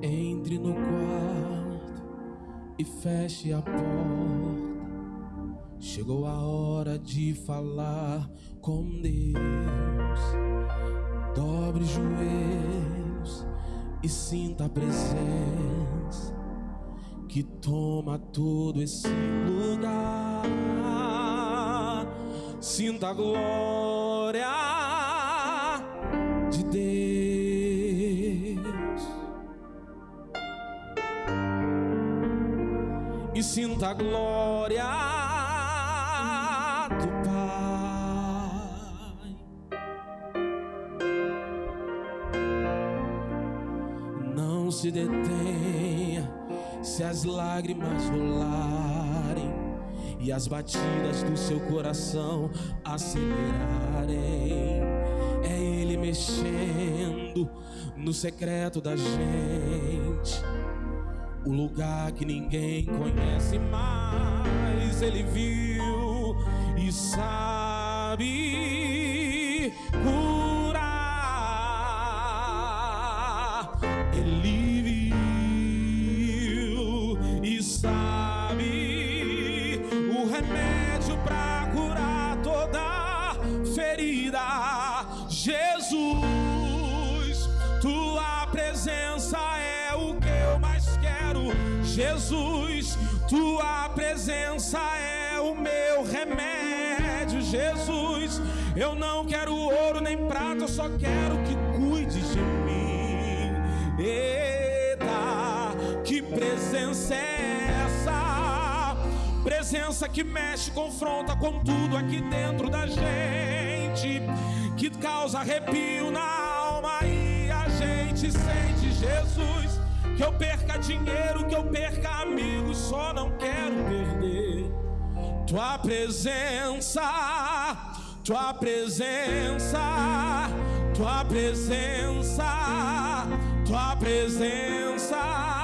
Entre no quarto e feche a porta. Chegou a hora de falar com Deus. Dobre os joelhos e sinta a presença que toma todo esse lugar. Sinta a glória sinta a glória do Pai. Não se detenha se as lágrimas rolarem e as batidas do seu coração acelerarem. É Ele mexendo no secreto da gente, o lugar que ninguém conhece mais. Ele viu e sabe curar. Ele viu e sabe o remédio Jesus, tua presença é o meu remédio. Jesus, eu não quero ouro nem prata, eu só quero que cuide de mim. Eita, que presença é essa? Presença que mexe, confronta com tudo aqui dentro da gente, que causa arrepio na Que eu perca dinheiro, que eu perca amigos, só não quero perder tua presença, tua presença, tua presença, tua presença.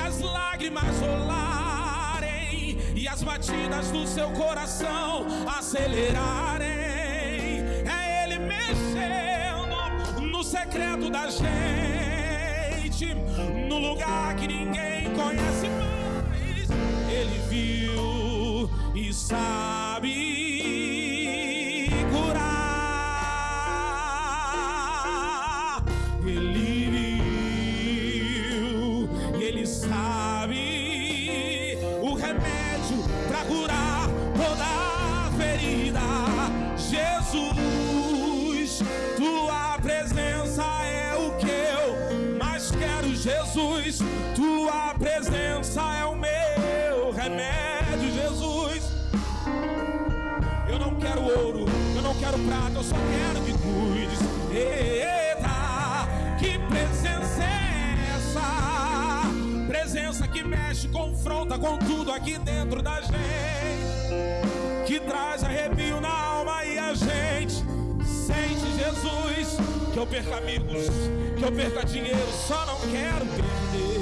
As lágrimas rolarem e as batidas do seu coração acelerarem. É Ele mexendo no secreto da gente, no lugar que ninguém conhece Jesus, tua presença é o meu remédio. Jesus, eu não quero ouro, eu não quero prata, eu só quero que cuides. Eita, que presença é essa? Presença que mexe, confronta com tudo aqui dentro da gente, que traz arrepio na alma e a gente sente Jesus. Que eu perca amigos, que eu perca dinheiro, só não quero perder.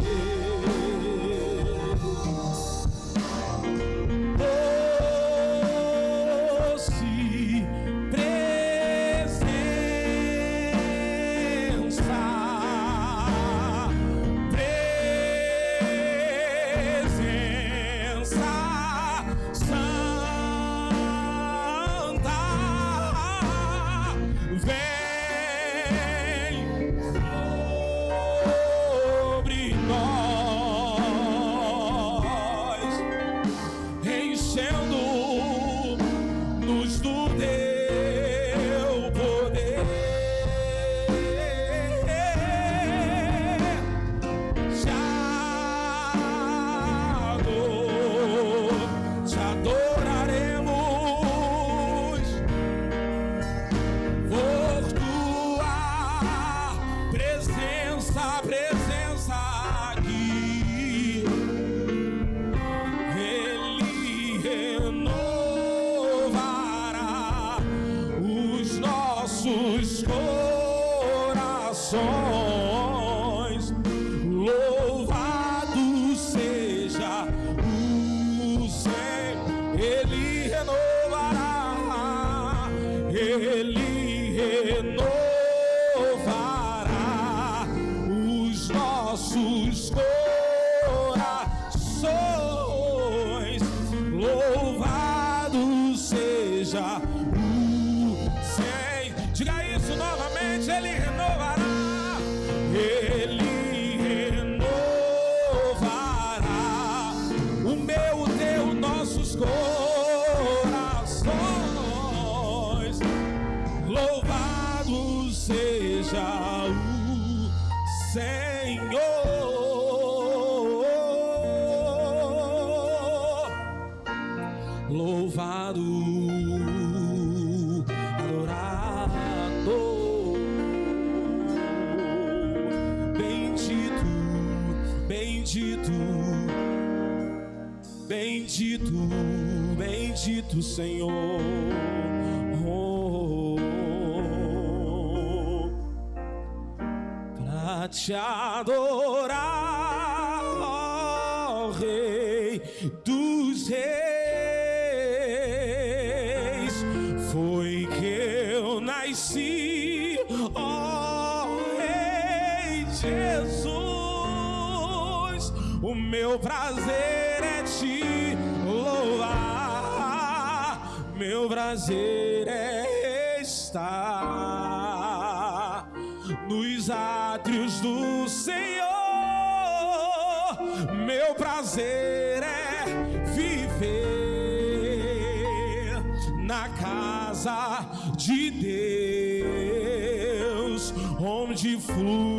Nossos corações. Louvado seja o Senhor. Diga isso novamente, Ele renovará. Ele renovará o meu, o teu, nossos corações. Louvado seja o Senhor. Bendito, bendito, bendito Senhor. Oh, pra te adorar, ó Rei dos Reis, foi que eu nasci, ó Rei Jesus. O meu prazer é te louvar, meu prazer é estar nos átrios do Senhor. Meu prazer é viver na casa de Deus, onde flui